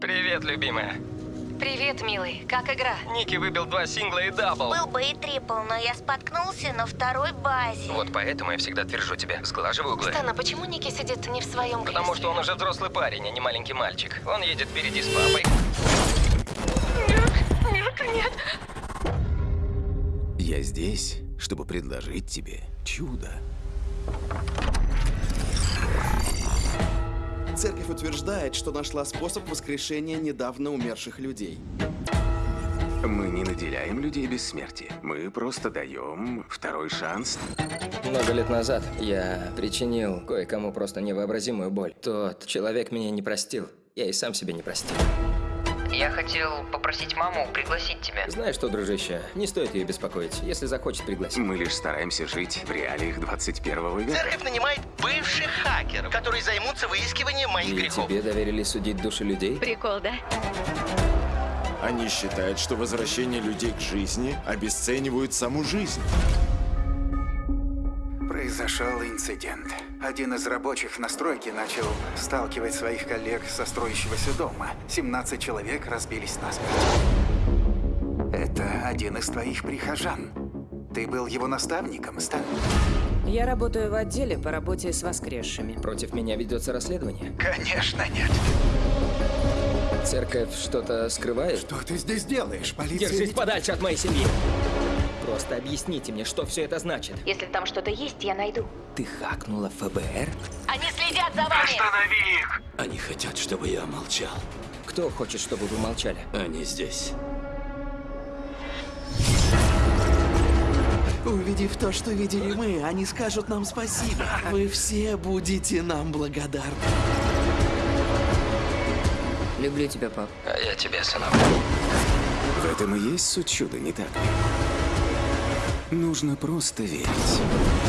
Привет, любимая. Привет, милый. Как игра? Ники выбил два сингла и double. Был бы и triple, но я споткнулся на второй базе. Вот поэтому я всегда твержу тебе, сглаживай углы. Стана, почему Ники сидит не в своем кресле? Потому что он уже взрослый парень, а не маленький мальчик. Он едет впереди с папой. Нет, нет. Я здесь, чтобы предложить тебе чудо. Церковь утверждает, что нашла способ воскрешения недавно умерших людей. Мы не наделяем людей бессмертием. Мы просто даем второй шанс. Много лет назад я причинил кое-кому просто невообразимую боль. Тот человек меня не простил. Я и сам себе не простил. Я хотел попросить маму пригласить тебя. Знаешь что, дружище, не стоит ее беспокоить. Если захочет, пригласить. Мы лишь стараемся жить в реалиях 21 века. Церковь нанимает бывших хакеров, которые займутся выискиванием моих И грехов. тебе доверили судить души людей? Прикол, да? Они считают, что возвращение людей к жизни обесценивает саму жизнь. Произошел инцидент. Один из рабочих на стройке начал сталкивать своих коллег со строящегося дома. 17 человек разбились насмерть. Это один из твоих прихожан. Ты был его наставником, Стэн? Я работаю в отделе по работе с воскресшими. Против меня ведется расследование. Конечно, нет. Церковь что-то скрывает? Что ты здесь делаешь? Полиция... Держись подальше от моей семьи! Просто объясните мне, что все это значит. Если там что-то есть, я найду. Ты хакнула ФБР? Они следят за вами! Они хотят, чтобы я молчал. Кто хочет, чтобы вы молчали? Они здесь. Увидев то, что видели мы, они скажут нам спасибо. Вы все будете нам благодарны. Люблю тебя, пап. А я тебе, сынок. В этом и есть суть чуда, не так ли? Нужно просто верить.